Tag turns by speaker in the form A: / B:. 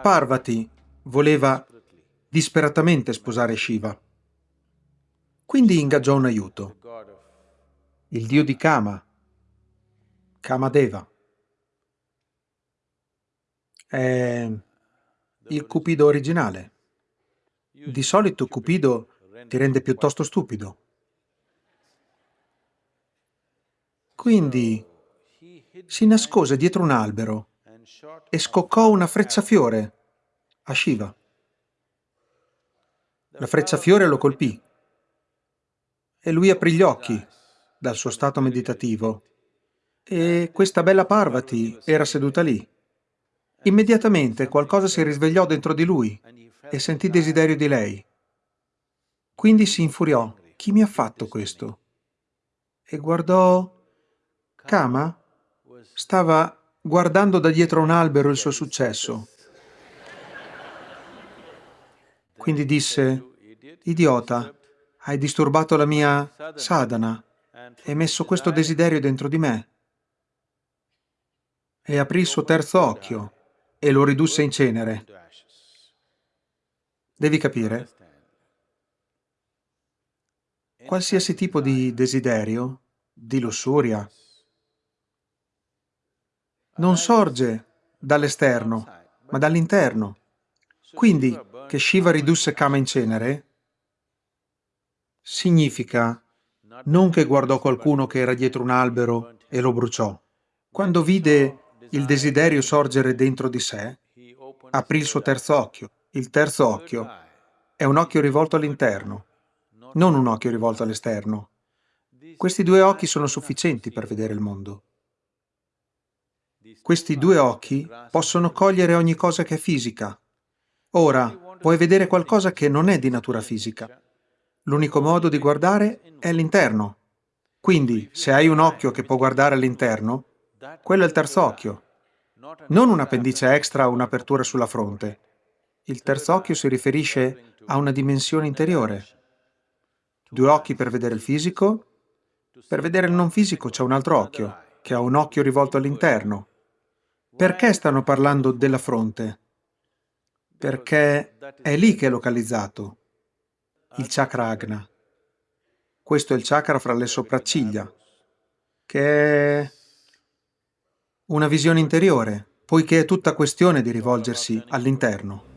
A: Parvati voleva disperatamente sposare Shiva. Quindi ingaggiò un aiuto, il dio di Kama, Kamadeva. È il Cupido originale. Di solito Cupido ti rende piuttosto stupido. Quindi si nascose dietro un albero e scoccò una frecciafiore a Shiva. La frecciafiore lo colpì e lui aprì gli occhi dal suo stato meditativo e questa bella Parvati era seduta lì. Immediatamente qualcosa si risvegliò dentro di lui e sentì desiderio di lei. Quindi si infuriò. Chi mi ha fatto questo? E guardò... Kama stava guardando da dietro un albero il suo successo. Quindi disse, idiota, hai disturbato la mia sadhana e messo questo desiderio dentro di me. E aprì il suo terzo occhio e lo ridusse in cenere. Devi capire, qualsiasi tipo di desiderio, di lussuria, non sorge dall'esterno, ma dall'interno. Quindi, che Shiva ridusse Kama in cenere, significa non che guardò qualcuno che era dietro un albero e lo bruciò. Quando vide il desiderio sorgere dentro di sé, aprì il suo terzo occhio. Il terzo occhio è un occhio rivolto all'interno, non un occhio rivolto all'esterno. Questi due occhi sono sufficienti per vedere il mondo. Questi due occhi possono cogliere ogni cosa che è fisica. Ora, puoi vedere qualcosa che non è di natura fisica. L'unico modo di guardare è l'interno. Quindi, se hai un occhio che può guardare all'interno, quello è il terzo occhio. Non un appendice extra o un'apertura sulla fronte. Il terzo occhio si riferisce a una dimensione interiore. Due occhi per vedere il fisico. Per vedere il non fisico c'è un altro occhio, che ha un occhio rivolto all'interno. Perché stanno parlando della fronte? Perché è lì che è localizzato il chakra agna. Questo è il chakra fra le sopracciglia, che è una visione interiore, poiché è tutta questione di rivolgersi all'interno.